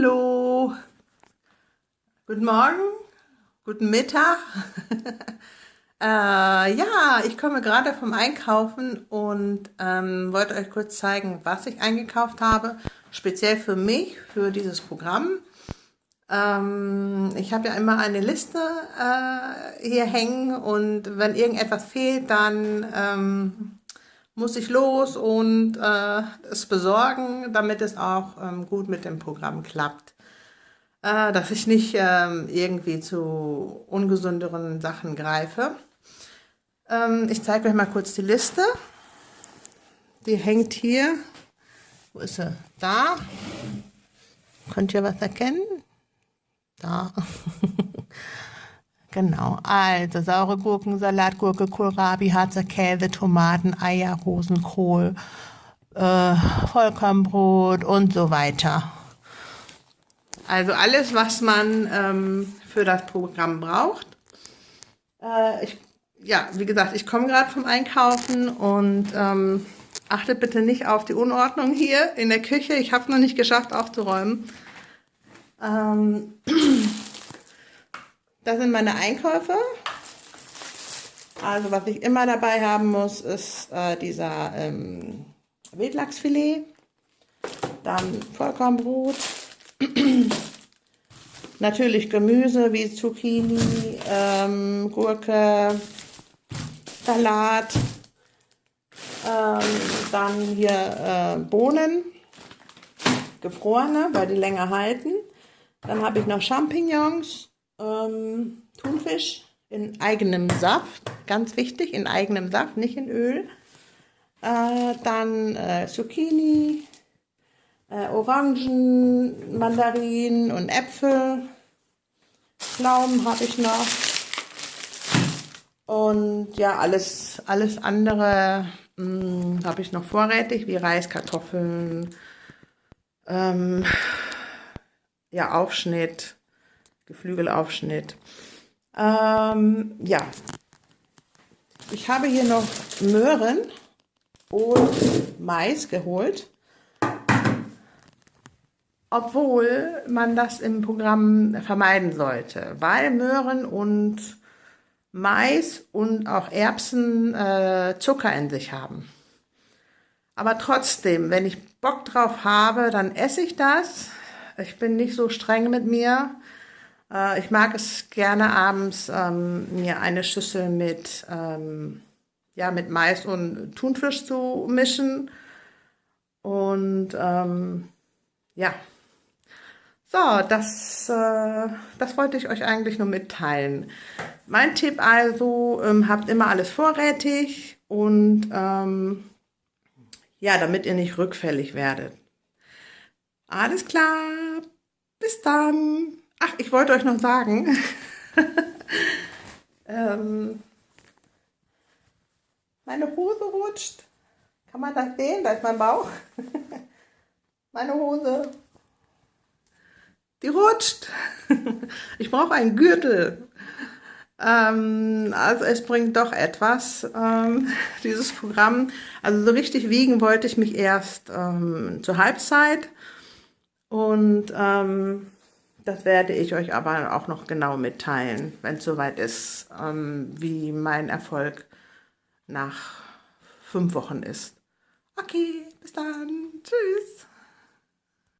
Hallo, guten Morgen, guten Mittag. äh, ja, ich komme gerade vom Einkaufen und ähm, wollte euch kurz zeigen, was ich eingekauft habe, speziell für mich, für dieses Programm. Ähm, ich habe ja immer eine Liste äh, hier hängen und wenn irgendetwas fehlt, dann ähm, muss ich los und äh, es besorgen, damit es auch ähm, gut mit dem Programm klappt. Äh, dass ich nicht ähm, irgendwie zu ungesünderen Sachen greife. Ähm, ich zeige euch mal kurz die Liste. Die hängt hier. Wo ist sie? Da. Könnt ihr was erkennen? Da. Genau, also saure Gurken, Salatgurke, Kohlrabi, Harzer Käse, Tomaten, Eier, Rosenkohl, äh, Vollkornbrot und so weiter. Also alles, was man ähm, für das Programm braucht. Äh, ich, ja, wie gesagt, ich komme gerade vom Einkaufen und ähm, achtet bitte nicht auf die Unordnung hier in der Küche. Ich habe es noch nicht geschafft aufzuräumen. Ähm, Das sind meine Einkäufe. Also was ich immer dabei haben muss, ist äh, dieser ähm, Wildlachsfilet, dann Vollkornbrot, natürlich Gemüse wie Zucchini, ähm, Gurke, Salat, ähm, dann hier äh, Bohnen, gefrorene, weil die länger halten. Dann habe ich noch Champignons, ähm, Thunfisch in eigenem Saft, ganz wichtig, in eigenem Saft, nicht in Öl. Äh, dann äh, Zucchini, äh, Orangen, Mandarinen und Äpfel. Pflaumen habe ich noch. Und ja, alles, alles andere hm, habe ich noch vorrätig, wie Reis, Kartoffeln, ähm, ja, Aufschnitt, Geflügelaufschnitt. Ähm, ja, ich habe hier noch Möhren und Mais geholt. Obwohl man das im Programm vermeiden sollte, weil Möhren und Mais und auch Erbsen äh, Zucker in sich haben. Aber trotzdem, wenn ich Bock drauf habe, dann esse ich das. Ich bin nicht so streng mit mir. Äh, ich mag es gerne abends, ähm, mir eine Schüssel mit, ähm, ja, mit Mais und Thunfisch zu mischen. Und ähm, ja, so, das, äh, das wollte ich euch eigentlich nur mitteilen. Mein Tipp also, ähm, habt immer alles vorrätig und ähm, ja, damit ihr nicht rückfällig werdet. Alles klar, bis dann. Ach, ich wollte euch noch sagen, ähm, meine Hose rutscht. Kann man das sehen? Da ist mein Bauch. meine Hose. Die rutscht. ich brauche einen Gürtel. Ähm, also es bringt doch etwas, ähm, dieses Programm. Also so richtig wiegen wollte ich mich erst ähm, zur Halbzeit. Und ähm, das werde ich euch aber auch noch genau mitteilen, wenn es soweit ist, ähm, wie mein Erfolg nach fünf Wochen ist. Okay, bis dann. Tschüss.